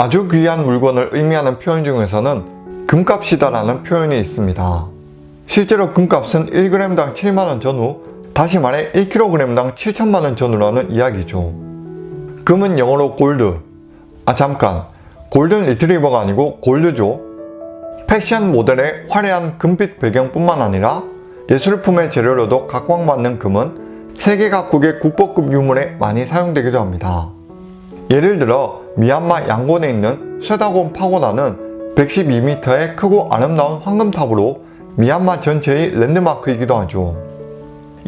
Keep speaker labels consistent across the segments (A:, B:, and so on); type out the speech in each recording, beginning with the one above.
A: 아주 귀한 물건을 의미하는 표현 중에서는 금값이다 라는 표현이 있습니다. 실제로 금값은 1g당 7만원 전후, 다시 말해 1kg당 7천만원 전후라는 이야기죠. 금은 영어로 골드, 아 잠깐, 골든 리트리버가 아니고 골드죠. 패션 모델의 화려한 금빛 배경뿐만 아니라 예술품의 재료로도 각광받는 금은 세계 각국의 국보급 유물에 많이 사용되기도 합니다. 예를 들어 미얀마 양곤에 있는 쇠다곤 파고다는 112m의 크고 아름다운 황금탑으로 미얀마 전체의 랜드마크이기도 하죠.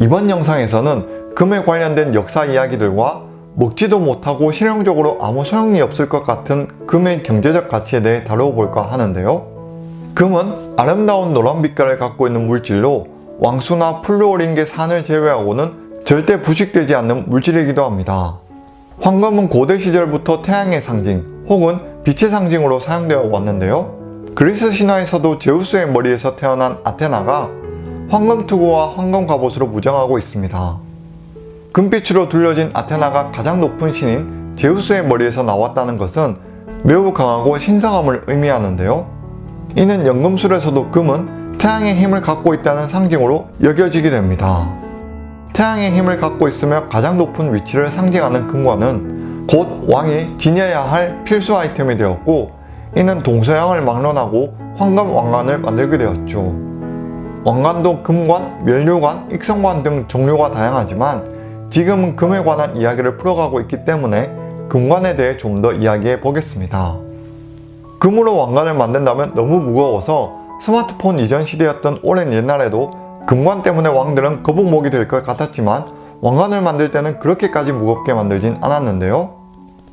A: 이번 영상에서는 금에 관련된 역사 이야기들과 먹지도 못하고 실용적으로 아무 소용이 없을 것 같은 금의 경제적 가치에 대해 다뤄볼까 하는데요. 금은 아름다운 노란 빛깔을 갖고 있는 물질로 왕수나 플루오린계 산을 제외하고는 절대 부식되지 않는 물질이기도 합니다. 황금은 고대 시절부터 태양의 상징 혹은 빛의 상징으로 사용되어 왔는데요. 그리스 신화에서도 제우스의 머리에서 태어난 아테나가 황금 투구와 황금 갑옷으로 무장하고 있습니다. 금빛으로 둘러진 아테나가 가장 높은 신인 제우스의 머리에서 나왔다는 것은 매우 강하고 신성함을 의미하는데요. 이는 연금술에서도 금은 태양의 힘을 갖고 있다는 상징으로 여겨지게 됩니다. 태양의 힘을 갖고 있으며 가장 높은 위치를 상징하는 금관은 곧 왕이 지녀야 할 필수 아이템이 되었고 이는 동서양을 막론하고 황금 왕관을 만들게 되었죠. 왕관도 금관, 멸류관, 익성관 등 종류가 다양하지만 지금은 금에 관한 이야기를 풀어가고 있기 때문에 금관에 대해 좀 더 이야기해 보겠습니다. 금으로 왕관을 만든다면 너무 무거워서 스마트폰 이전 시대였던 오랜 옛날에도 금관 때문에 왕들은 거북목이 될 것 같았지만 왕관을 만들 때는 그렇게까지 무겁게 만들진 않았는데요.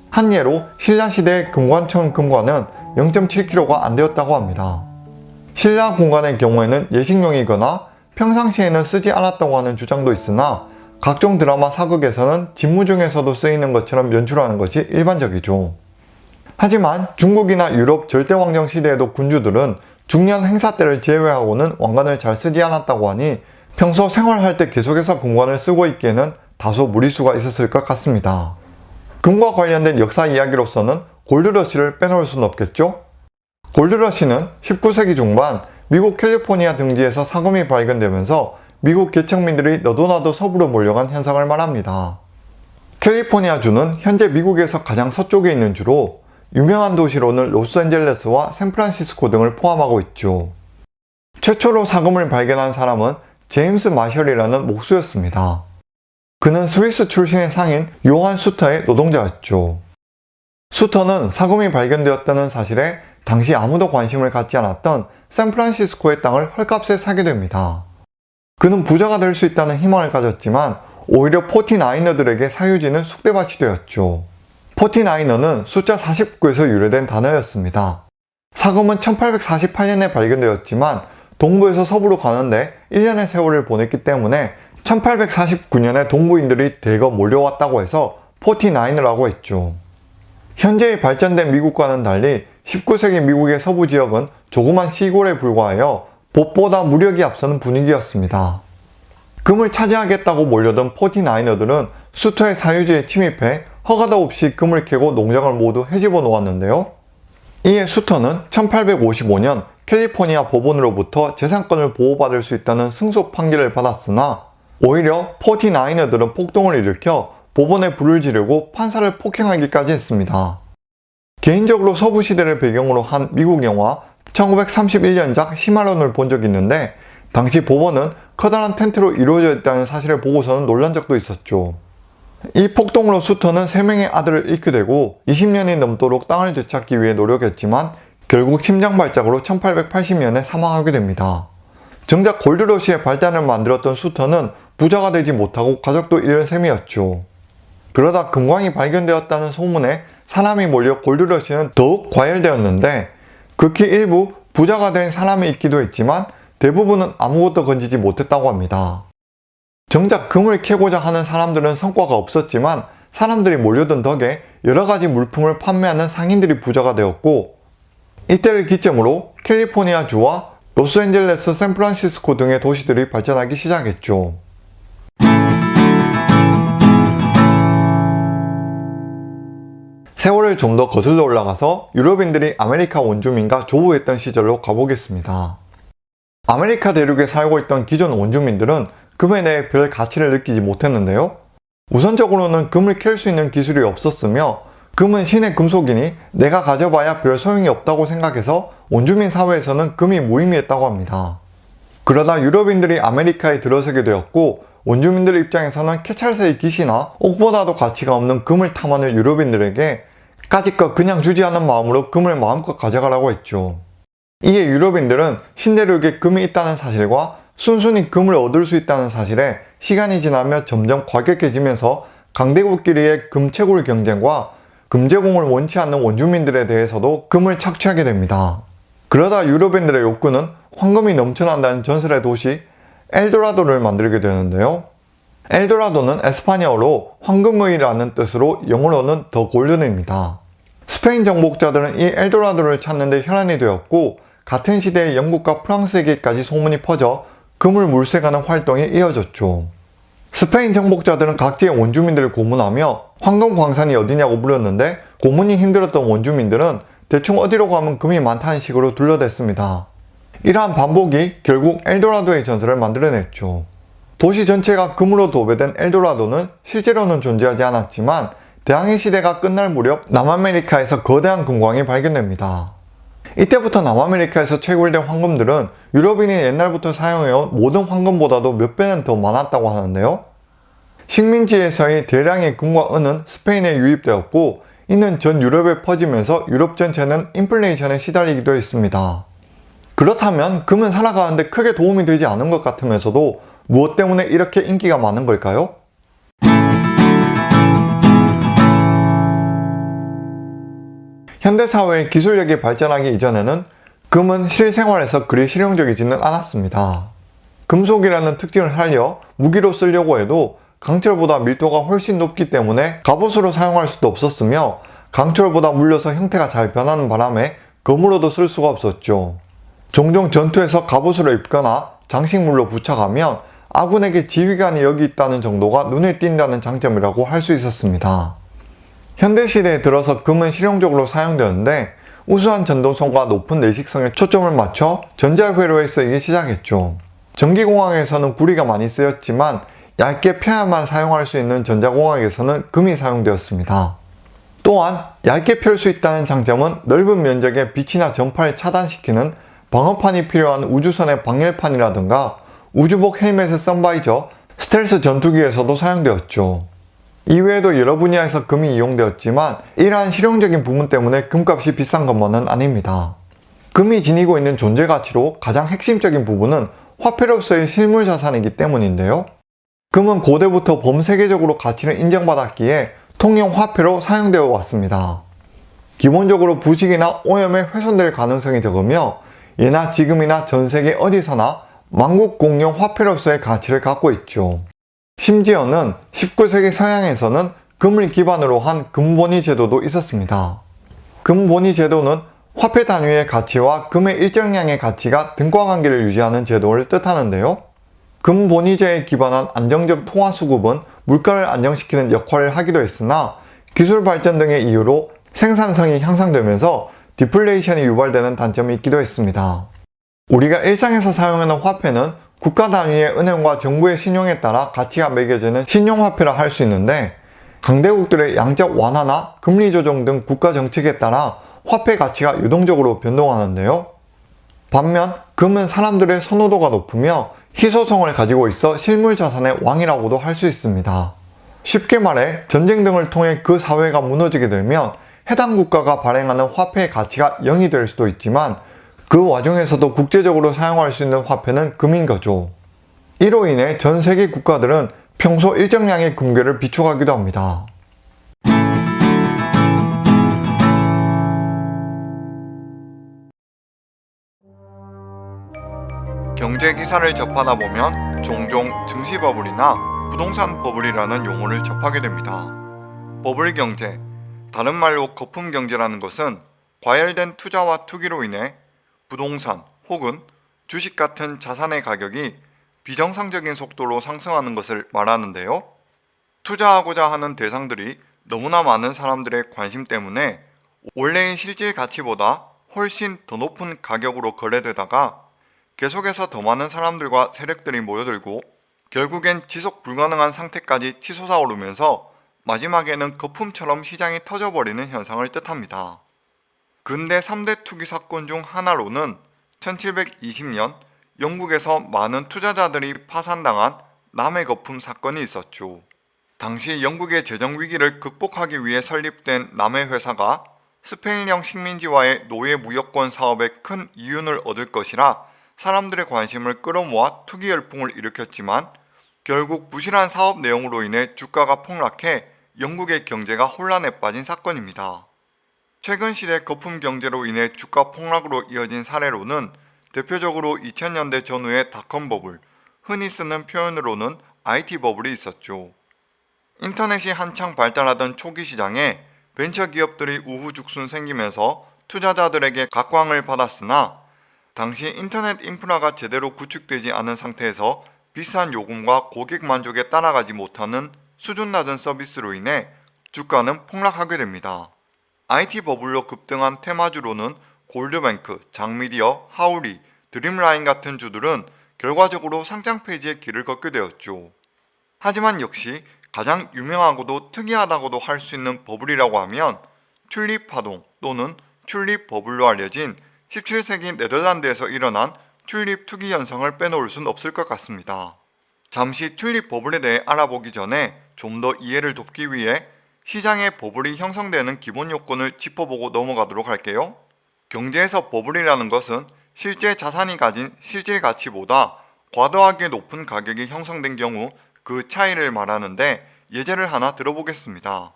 A: 한 예로 신라시대의 금관천 금관은 0.7kg가 안 되었다고 합니다. 신라 공관의 경우에는 예식용이거나 평상시에는 쓰지 않았다고 하는 주장도 있으나 각종 드라마 사극에서는 직무 중에서도 쓰이는 것처럼 연출하는 것이 일반적이죠. 하지만 중국이나 유럽 절대왕정 시대에도 군주들은 중요한 행사 때를 제외하고는 왕관을 잘 쓰지 않았다고 하니 평소 생활할 때 계속해서 금관을 쓰고 있기에는 다소 무리수가 있었을 것 같습니다. 금과 관련된 역사 이야기로서는 골드러시를 빼놓을 수는 없겠죠? 골드러시는 19세기 중반 미국 캘리포니아 등지에서 사금이 발견되면서 미국 개척민들이 너도나도 서부로 몰려간 현상을 말합니다. 캘리포니아주는 현재 미국에서 가장 서쪽에 있는 주로 유명한 도시로는 로스앤젤레스와 샌프란시스코 등을 포함하고 있죠. 최초로 사금을 발견한 사람은 제임스 마셜이라는 목수였습니다. 그는 스위스 출신의 상인 요한 수터의 노동자였죠. 수터는 사금이 발견되었다는 사실에 당시 아무도 관심을 갖지 않았던 샌프란시스코의 땅을 헐값에 사게 됩니다. 그는 부자가 될 수 있다는 희망을 가졌지만 오히려 포티나이너들에게 사유지는 쑥대밭이 되었죠. 포티나이너는 숫자 49에서 유래된 단어였습니다. 사금은 1848년에 발견되었지만 동부에서 서부로 가는데 1년의 세월을 보냈기 때문에 1849년에 동부인들이 대거 몰려왔다고 해서 포티나이너라고 했죠. 현재의 발전된 미국과는 달리 19세기 미국의 서부 지역은 조그만 시골에 불과하여 봇보다 무력이 앞서는 분위기였습니다. 금을 차지하겠다고 몰려든 포티나이너들은 수터의 사유지에 침입해 허가도 없이 금을 캐고 농장을 모두 해집어 놓았는데요. 이에 수터는 1855년 캘리포니아 법원으로부터 재산권을 보호받을 수 있다는 승소 판결을 받았으나 오히려 포티나이너들은 폭동을 일으켜 법원에 불을 지르고 판사를 폭행하기까지 했습니다. 개인적으로 서부시대를 배경으로 한 미국 영화 1931년작 시말론을 본 적이 있는데 당시 법원은 커다란 텐트로 이루어져 있다는 사실을 보고서는 놀란 적도 있었죠. 이 폭동으로 수터는 3명의 아들을 잃게 되고 20년이 넘도록 땅을 되찾기 위해 노력했지만 결국 심장발작으로 1880년에 사망하게 됩니다. 정작 골드러시의 발단을 만들었던 수터는 부자가 되지 못하고 가족도 잃은 셈이었죠. 그러다 금광이 발견되었다는 소문에 사람이 몰려 골드러시는 더욱 과열되었는데 극히 일부 부자가 된 사람이 있기도 했지만 대부분은 아무것도 건지지 못했다고 합니다. 정작 금을 캐고자 하는 사람들은 성과가 없었지만 사람들이 몰려든 덕에 여러가지 물품을 판매하는 상인들이 부자가 되었고 이때를 기점으로 캘리포니아주와 로스앤젤레스, 샌프란시스코 등의 도시들이 발전하기 시작했죠. 세월을 좀 더 거슬러 올라가서 유럽인들이 아메리카 원주민과 조우했던 시절로 가보겠습니다. 아메리카 대륙에 살고 있던 기존 원주민들은 금에 대해 별 가치를 느끼지 못했는데요. 우선적으로는 금을 캘 수 있는 기술이 없었으며 금은 신의 금속이니 내가 가져봐야 별 소용이 없다고 생각해서 원주민 사회에서는 금이 무의미했다고 합니다. 그러다 유럽인들이 아메리카에 들어서게 되었고 원주민들 입장에서는 캐찰사의 깃이나 옥보다도 가치가 없는 금을 탐하는 유럽인들에게 까짓것 그냥 주지 않는 마음으로 금을 마음껏 가져가라고 했죠. 이에 유럽인들은 신대륙에 금이 있다는 사실과 순순히 금을 얻을 수 있다는 사실에 시간이 지나며 점점 과격해지면서 강대국끼리의 금채굴 경쟁과 금제공을 원치 않는 원주민들에 대해서도 금을 착취하게 됩니다. 그러다 유럽인들의 욕구는 황금이 넘쳐난다는 전설의 도시 엘도라도를 만들게 되는데요. 엘도라도는 에스파냐어로 황금의라는 뜻으로 영어로는 더 골든입니다. 스페인 정복자들은 이 엘도라도를 찾는 데 혈안이 되었고 같은 시대에 영국과 프랑스에게까지 소문이 퍼져 금을 물색하는 활동이 이어졌죠. 스페인 정복자들은 각지의 원주민들을 고문하며 황금 광산이 어디냐고 물었는데 고문이 힘들었던 원주민들은 대충 어디로 가면 금이 많다는 식으로 둘러댔습니다. 이러한 반복이 결국 엘도라도의 전설을 만들어냈죠. 도시 전체가 금으로 도배된 엘도라도는 실제로는 존재하지 않았지만 대항해 시대가 끝날 무렵 남아메리카에서 거대한 금광이 발견됩니다. 이때부터 남아메리카에서 채굴된 황금들은 유럽인이 옛날부터 사용해온 모든 황금보다도 몇 배는 더 많았다고 하는데요. 식민지에서의 대량의 금과 은은 스페인에 유입되었고 이는 전 유럽에 퍼지면서 유럽 전체는 인플레이션에 시달리기도 했습니다. 그렇다면 금은 살아가는데 크게 도움이 되지 않은 것 같으면서도 무엇 때문에 이렇게 인기가 많은 걸까요? 현대사회의 기술력이 발전하기 이전에는 금은 실생활에서 그리 실용적이지는 않았습니다. 금속이라는 특징을 살려 무기로 쓰려고 해도 강철보다 밀도가 훨씬 높기 때문에 갑옷으로 사용할 수도 없었으며 강철보다 물려서 형태가 잘 변하는 바람에 검으로도 쓸 수가 없었죠. 종종 전투에서 갑옷으로 입거나 장식물로 부착하면 아군에게 지휘관이 여기 있다는 정도가 눈에 띈다는 장점이라고 할 수 있었습니다. 현대시대에 들어서 금은 실용적으로 사용되었는데 우수한 전동성과 높은 내식성에 초점을 맞춰 전자회로에 쓰이기 시작했죠. 전기공학에서는 구리가 많이 쓰였지만 얇게 펴야만 사용할 수 있는 전자공학에서는 금이 사용되었습니다. 또한 얇게 펼 수 있다는 장점은 넓은 면적의 빛이나 전파를 차단시키는 방어판이 필요한 우주선의 방열판이라든가 우주복 헬멧의 선바이저, 스텔스 전투기에서도 사용되었죠. 이외에도 여러 분야에서 금이 이용되었지만 이러한 실용적인 부분 때문에 금값이 비싼 것만은 아닙니다. 금이 지니고 있는 존재 가치로 가장 핵심적인 부분은 화폐로서의 실물 자산이기 때문인데요. 금은 고대부터 범세계적으로 가치를 인정받았기에 통용 화폐로 사용되어 왔습니다. 기본적으로 부식이나 오염에 훼손될 가능성이 적으며 예나 지금이나 전 세계 어디서나 만국 공용 화폐로서의 가치를 갖고 있죠. 심지어는 19세기 서양에서는 금을 기반으로 한 금본위 제도도 있었습니다. 금본위 제도는 화폐 단위의 가치와 금의 일정량의 가치가 등가관계를 유지하는 제도를 뜻하는데요. 금본위제에 기반한 안정적 통화 수급은 물가를 안정시키는 역할을 하기도 했으나 기술 발전 등의 이유로 생산성이 향상되면서 디플레이션이 유발되는 단점이 있기도 했습니다. 우리가 일상에서 사용하는 화폐는 국가 단위의 은행과 정부의 신용에 따라 가치가 매겨지는 신용화폐라 할 수 있는데 강대국들의 양적 완화나 금리 조정 등 국가 정책에 따라 화폐 가치가 유동적으로 변동하는데요. 반면 금은 사람들의 선호도가 높으며 희소성을 가지고 있어 실물 자산의 왕이라고도 할 수 있습니다. 쉽게 말해 전쟁 등을 통해 그 사회가 무너지게 되면 해당 국가가 발행하는 화폐의 가치가 0이 될 수도 있지만 그 와중에서도 국제적으로 사용할 수 있는 화폐는 금인 거죠. 이로 인해 전 세계 국가들은 평소 일정량의 금괴를 비축하기도 합니다. 경제 기사를 접하다 보면 종종 증시 버블이나 부동산 버블이라는 용어를 접하게 됩니다. 버블 경제, 다른 말로 거품 경제라는 것은 과열된 투자와 투기로 인해 부동산 혹은 주식 같은 자산의 가격이 비정상적인 속도로 상승하는 것을 말하는데요. 투자하고자 하는 대상들이 너무나 많은 사람들의 관심 때문에 원래의 실질 가치보다 훨씬 더 높은 가격으로 거래되다가 계속해서 더 많은 사람들과 세력들이 모여들고 결국엔 지속 불가능한 상태까지 치솟아 오르면서 마지막에는 거품처럼 시장이 터져버리는 현상을 뜻합니다. 근대 3대 투기 사건 중 하나로는 1720년 영국에서 많은 투자자들이 파산당한 남의 거품 사건이 있었죠. 당시 영국의 재정 위기를 극복하기 위해 설립된 남의 회사가 스페인령 식민지와의 노예 무역권 사업에 큰 이윤을 얻을 것이라 사람들의 관심을 끌어모아 투기 열풍을 일으켰지만 결국 부실한 사업 내용으로 인해 주가가 폭락해 영국의 경제가 혼란에 빠진 사건입니다. 최근 시대 거품 경제로 인해 주가 폭락으로 이어진 사례로는 대표적으로 2000년대 전후의 닷컴 버블, 흔히 쓰는 표현으로는 IT 버블이 있었죠. 인터넷이 한창 발달하던 초기 시장에 벤처 기업들이 우후죽순 생기면서 투자자들에게 각광을 받았으나 당시 인터넷 인프라가 제대로 구축되지 않은 상태에서 비싼 요금과 고객 만족에 따라가지 못하는 수준 낮은 서비스로 인해 주가는 폭락하게 됩니다. IT 버블로 급등한 테마주로는 골드뱅크, 장미디어, 하우리, 드림라인 같은 주들은 결과적으로 상장 페이지에 길을 걷게 되었죠. 하지만 역시 가장 유명하고도 특이하다고도 할 수 있는 버블이라고 하면 튤립 파동 또는 튤립 버블로 알려진 17세기 네덜란드에서 일어난 튤립 투기 현상을 빼놓을 순 없을 것 같습니다. 잠시 튤립 버블에 대해 알아보기 전에 좀 더 이해를 돕기 위해 시장의 버블이 형성되는 기본 요건을 짚어보고 넘어가도록 할게요. 경제에서 버블이라는 것은 실제 자산이 가진 실질 가치보다 과도하게 높은 가격이 형성된 경우 그 차이를 말하는데 예제를 하나 들어보겠습니다.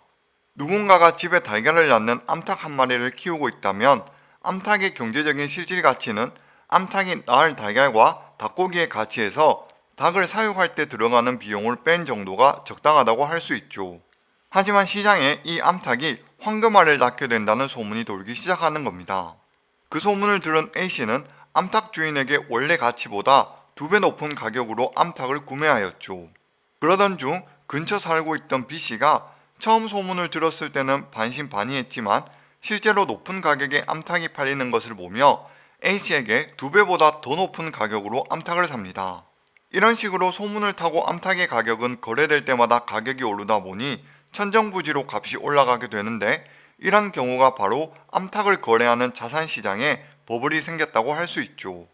A: 누군가가 집에 달걀을 낳는 암탉 한 마리를 키우고 있다면 암탉의 경제적인 실질 가치는 암탉이 낳을 달걀과 닭고기의 가치에서 닭을 사육할 때 들어가는 비용을 뺀 정도가 적당하다고 할 수 있죠. 하지만 시장에 이 암탉이 황금알을 낳게 된다는 소문이 돌기 시작하는 겁니다. 그 소문을 들은 A씨는 암탉 주인에게 원래 가치보다 두 배 높은 가격으로 암탉을 구매하였죠. 그러던 중 근처 살고 있던 B씨가 처음 소문을 들었을 때는 반신반의했지만 실제로 높은 가격에 암탉이 팔리는 것을 보며 A씨에게 두 배보다 더 높은 가격으로 암탉을 삽니다. 이런 식으로 소문을 타고 암탉의 가격은 거래될 때마다 가격이 오르다 보니 천정부지로 값이 올라가게 되는데 이런 경우가 바로 암탉을 거래하는 자산시장에 버블이 생겼다고 할 수 있죠.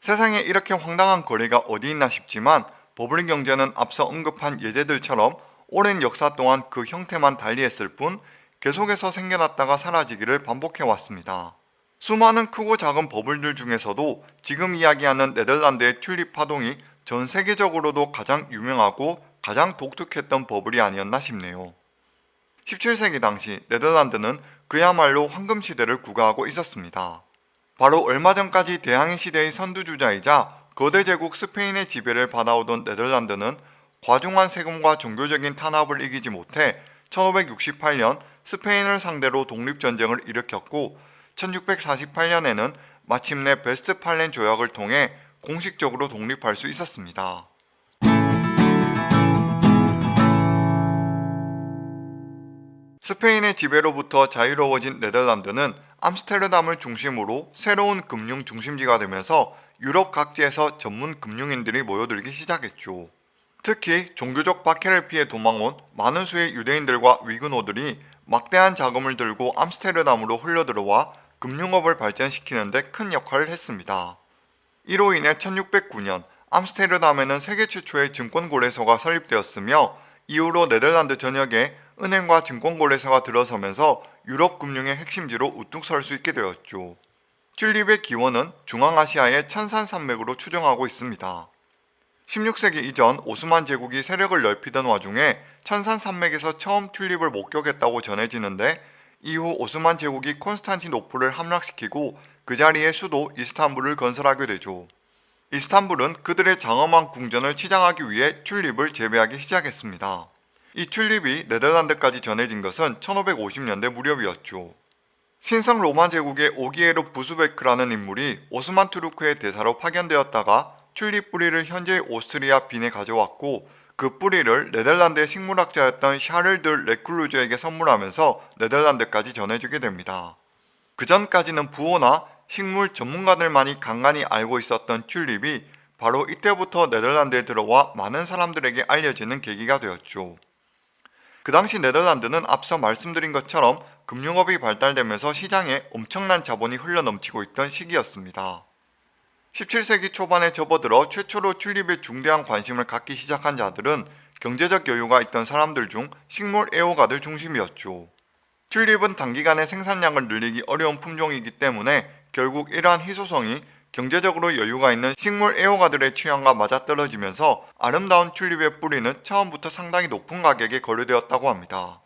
A: 세상에 이렇게 황당한 거래가 어디 있나 싶지만 버블 경제는 앞서 언급한 예제들처럼 오랜 역사 동안 그 형태만 달리했을 뿐 계속해서 생겨났다가 사라지기를 반복해 왔습니다. 수많은 크고 작은 버블들 중에서도 지금 이야기하는 네덜란드의 튤립 파동이 전 세계적으로도 가장 유명하고 가장 독특했던 버블이 아니었나 싶네요. 17세기 당시 네덜란드는 그야말로 황금시대를 구가하고 있었습니다. 바로 얼마 전까지 대항해 시대의 선두주자이자 거대 제국 스페인의 지배를 받아오던 네덜란드는 과중한 세금과 종교적인 탄압을 이기지 못해 1568년 스페인을 상대로 독립전쟁을 일으켰고 1648년에는 마침내 베스트팔렌 조약을 통해 공식적으로 독립할 수 있었습니다. 스페인의 지배로부터 자유로워진 네덜란드는 암스테르담을 중심으로 새로운 금융 중심지가 되면서 유럽 각지에서 전문 금융인들이 모여들기 시작했죠. 특히 종교적 박해를 피해 도망온 많은 수의 유대인들과 위근호들이 막대한 자금을 들고 암스테르담으로 흘러들어와 금융업을 발전시키는 데 큰 역할을 했습니다. 이로 인해 1609년 암스테르담에는 세계 최초의 증권 거래소가 설립되었으며 이후로 네덜란드 전역에 은행과 증권거래소가 들어서면서 유럽 금융의 핵심지로 우뚝 설 수 있게 되었죠. 튤립의 기원은 중앙아시아의 천산산맥으로 추정하고 있습니다. 16세기 이전 오스만 제국이 세력을 넓히던 와중에 천산산맥에서 처음 튤립을 목격했다고 전해지는데 이후 오스만 제국이 콘스탄티노플을 함락시키고 그 자리에 수도 이스탄불을 건설하게 되죠. 이스탄불은 그들의 장엄한 궁전을 치장하기 위해 튤립을 재배하기 시작했습니다. 이 튤립이 네덜란드까지 전해진 것은 1550년대 무렵이었죠. 신성 로마 제국의 오기에로 부스베크라는 인물이 오스만 투르크의 대사로 파견되었다가 튤립 뿌리를 현재의 오스트리아 빈에 가져왔고 그 뿌리를 네덜란드의 식물학자였던 샤를 드 레클루즈에게 선물하면서 네덜란드까지 전해주게 됩니다. 그 전까지는 부호나 식물 전문가들만이 간간히 알고 있었던 튤립이 바로 이때부터 네덜란드에 들어와 많은 사람들에게 알려지는 계기가 되었죠. 그 당시 네덜란드는 앞서 말씀드린 것처럼 금융업이 발달되면서 시장에 엄청난 자본이 흘러넘치고 있던 시기였습니다. 17세기 초반에 접어들어 최초로 튤립에 중대한 관심을 갖기 시작한 자들은 경제적 여유가 있던 사람들 중 식물 애호가들 중심이었죠. 튤립은 단기간에 생산량을 늘리기 어려운 품종이기 때문에 결국 이러한 희소성이 경제적으로 여유가 있는 식물 애호가들의 취향과 맞아떨어지면서 아름다운 튤립의 뿌리는 처음부터 상당히 높은 가격에 거래되었다고 합니다.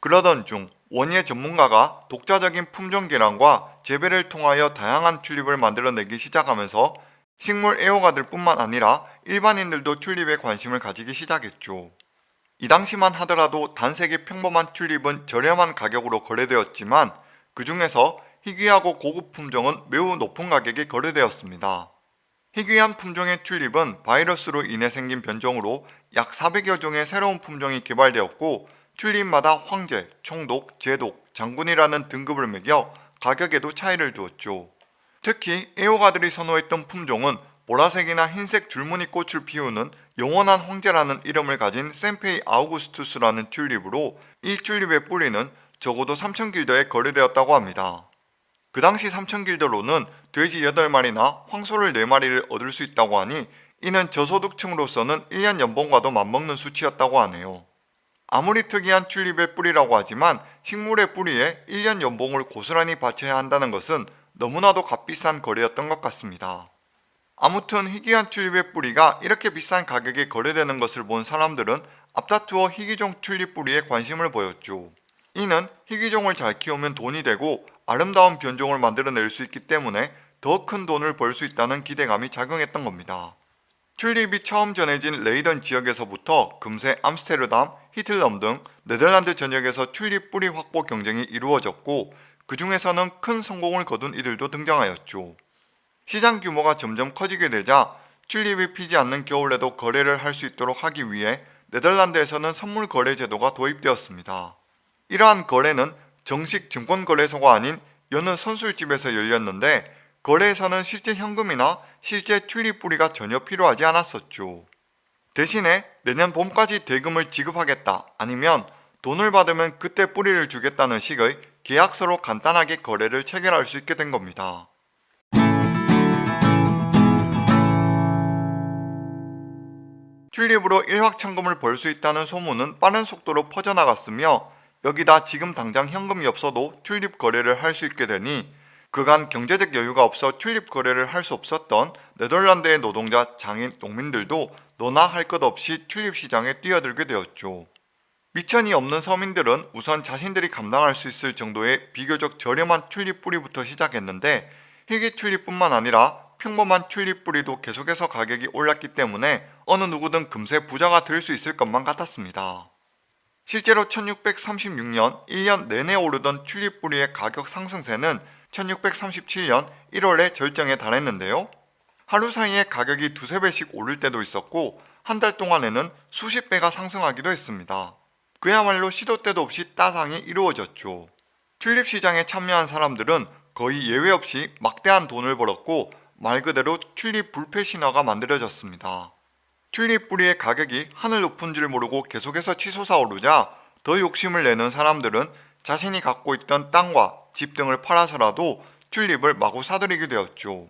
A: 그러던 중 원예 전문가가 독자적인 품종 개량과 재배를 통하여 다양한 튤립을 만들어내기 시작하면서 식물 애호가들 뿐만 아니라 일반인들도 튤립에 관심을 가지기 시작했죠. 이 당시만 하더라도 단색의 평범한 튤립은 저렴한 가격으로 거래되었지만 그 중에서 희귀하고 고급 품종은 매우 높은 가격에 거래되었습니다. 희귀한 품종의 튤립은 바이러스로 인해 생긴 변종으로 약 400여 종의 새로운 품종이 개발되었고 튤립마다 황제, 총독, 제독, 장군이라는 등급을 매겨 가격에도 차이를 두었죠. 특히 애호가들이 선호했던 품종은 보라색이나 흰색 줄무늬 꽃을 피우는 영원한 황제라는 이름을 가진 센페이 아우구스투스라는 튤립으로 이 튤립의 뿌리는 적어도 3,000길더에 거래되었다고 합니다. 그 당시 3,000길더로는 돼지 8마리나 황소를 4마리를 얻을 수 있다고 하니 이는 저소득층으로서는 1년 연봉과도 맞먹는 수치였다고 하네요. 아무리 특이한 튤립의 뿌리라고 하지만 식물의 뿌리에 1년 연봉을 고스란히 바쳐야 한다는 것은 너무나도 값비싼 거래였던 것 같습니다. 아무튼 희귀한 튤립의 뿌리가 이렇게 비싼 가격에 거래되는 것을 본 사람들은 앞다투어 희귀종 튤립 뿌리에 관심을 보였죠. 이는 희귀종을 잘 키우면 돈이 되고 아름다운 변종을 만들어낼 수 있기 때문에 더 큰 돈을 벌 수 있다는 기대감이 작용했던 겁니다. 튤립이 처음 전해진 레이던 지역에서부터 금세 암스테르담, 히틀럼 등 네덜란드 전역에서 튤립 뿌리 확보 경쟁이 이루어졌고 그 중에서는 큰 성공을 거둔 이들도 등장하였죠. 시장 규모가 점점 커지게 되자 튤립이 피지 않는 겨울에도 거래를 할 수 있도록 하기 위해 네덜란드에서는 선물 거래 제도가 도입되었습니다. 이러한 거래는 정식 증권거래소가 아닌 여느 선술집에서 열렸는데 거래에서는 실제 현금이나 실제 튤립 뿌리가 전혀 필요하지 않았었죠. 대신에 내년 봄까지 대금을 지급하겠다 아니면 돈을 받으면 그때 뿌리를 주겠다는 식의 계약서로 간단하게 거래를 체결할 수 있게 된 겁니다. 튤립으로 일확천금을 벌 수 있다는 소문은 빠른 속도로 퍼져나갔으며 여기다 지금 당장 현금이 없어도 튤립 거래를 할 수 있게 되니 그간 경제적 여유가 없어 튤립 거래를 할 수 없었던 네덜란드의 노동자, 장인, 농민들도 너나 할 것 없이 튤립 시장에 뛰어들게 되었죠. 미천이 없는 서민들은 우선 자신들이 감당할 수 있을 정도의 비교적 저렴한 튤립 뿌리부터 시작했는데 희귀 튤립뿐만 아니라 평범한 튤립 뿌리도 계속해서 가격이 올랐기 때문에 어느 누구든 금세 부자가 될 수 있을 것만 같았습니다. 실제로 1636년 1년 내내 오르던 튤립 뿌리의 가격 상승세는 1637년 1월에 절정에 달했는데요. 하루 사이에 가격이 두세 배씩 오를 때도 있었고 한 달 동안에는 수십 배가 상승하기도 했습니다. 그야말로 시도 때도 없이 따상이 이루어졌죠. 튤립 시장에 참여한 사람들은 거의 예외 없이 막대한 돈을 벌었고 말 그대로 튤립 불패 신화가 만들어졌습니다. 튤립 뿌리의 가격이 하늘 높은 줄 모르고 계속해서 치솟아 오르자 더 욕심을 내는 사람들은 자신이 갖고 있던 땅과 집 등을 팔아서라도 튤립을 마구 사들이게 되었죠.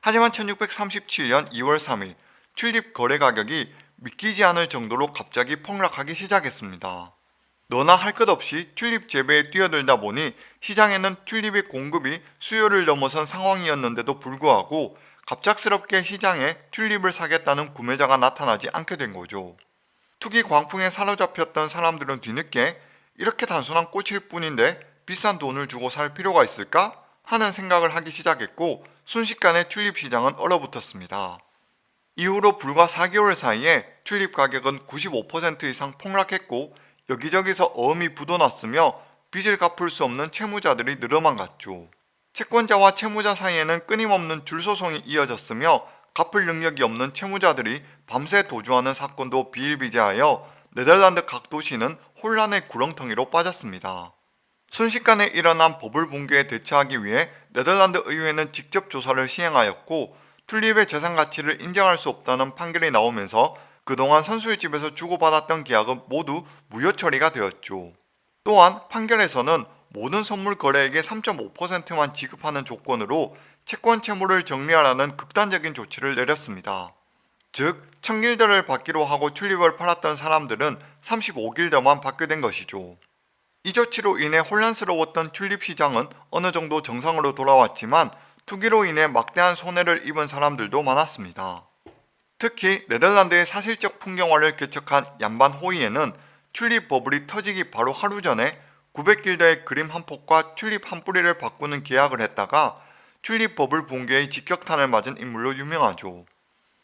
A: 하지만 1637년 2월 3일 튤립 거래 가격이 믿기지 않을 정도로 갑자기 폭락하기 시작했습니다. 너나 할 것 없이 튤립 재배에 뛰어들다 보니 시장에는 튤립의 공급이 수요를 넘어선 상황이었는데도 불구하고 갑작스럽게 시장에 튤립을 사겠다는 구매자가 나타나지 않게 된 거죠. 투기 광풍에 사로잡혔던 사람들은 뒤늦게 이렇게 단순한 꽃일 뿐인데 비싼 돈을 주고 살 필요가 있을까? 하는 생각을 하기 시작했고 순식간에 튤립 시장은 얼어붙었습니다. 이후로 불과 4개월 사이에 튤립 가격은 95% 이상 폭락했고 여기저기서 어음이 묻어났으며 빚을 갚을 수 없는 채무자들이 늘어만 갔죠. 채권자와 채무자 사이에는 끊임없는 줄소송이 이어졌으며 갚을 능력이 없는 채무자들이 밤새 도주하는 사건도 비일비재하여 네덜란드 각 도시는 혼란의 구렁텅이로 빠졌습니다. 순식간에 일어난 버블 붕괴에 대처하기 위해 네덜란드 의회는 직접 조사를 시행하였고 튤립의 재산 가치를 인정할 수 없다는 판결이 나오면서 그동안 선수의 집에서 주고받았던 계약은 모두 무효 처리가 되었죠. 또한 판결에서는 모든 선물 거래액의 3.5%만 지급하는 조건으로 채권 채무를 정리하라는 극단적인 조치를 내렸습니다. 즉, 청길더를 받기로 하고 튤립을 팔았던 사람들은 35길더만 받게 된 것이죠. 이 조치로 인해 혼란스러웠던 튤립 시장은 어느 정도 정상으로 돌아왔지만 투기로 인해 막대한 손해를 입은 사람들도 많았습니다. 특히 네덜란드의 사실적 풍경화를 개척한 얀반 호이에는 튤립 버블이 터지기 바로 하루 전에 900길더의 그림 한 폭과 튤립 한 뿌리를 바꾸는 계약을 했다가 튤립 버블 붕괴의 직격탄을 맞은 인물로 유명하죠.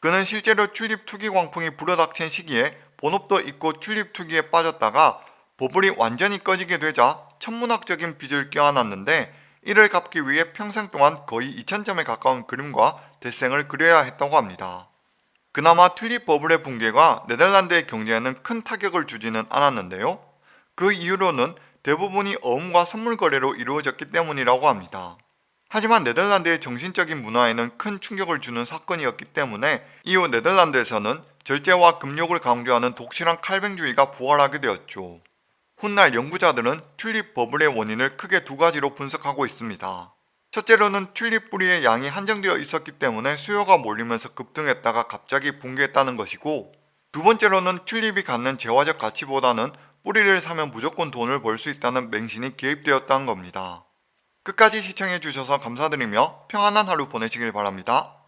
A: 그는 실제로 튤립 투기 광풍이 불어닥친 시기에 본업도 잊고 튤립 투기에 빠졌다가 버블이 완전히 꺼지게 되자 천문학적인 빚을 껴안았는데 이를 갚기 위해 평생 동안 거의 2000점에 가까운 그림과 데생을 그려야 했다고 합니다. 그나마 튤립 버블의 붕괴가 네덜란드의 경제에는 큰 타격을 주지는 않았는데요. 그 이유로는 대부분이 어음과 선물 거래로 이루어졌기 때문이라고 합니다. 하지만 네덜란드의 정신적인 문화에는 큰 충격을 주는 사건이었기 때문에 이후 네덜란드에서는 절제와 금욕을 강조하는 독실한 칼뱅주의가 부활하게 되었죠. 훗날 연구자들은 튤립 버블의 원인을 크게 두 가지로 분석하고 있습니다. 첫째로는 튤립 뿌리의 양이 한정되어 있었기 때문에 수요가 몰리면서 급등했다가 갑자기 붕괴했다는 것이고 두 번째로는 튤립이 갖는 재화적 가치보다는 뿌리를 사면 무조건 돈을 벌 수 있다는 맹신이 개입되었다는 겁니다. 끝까지 시청해주셔서 감사드리며 평안한 하루 보내시길 바랍니다.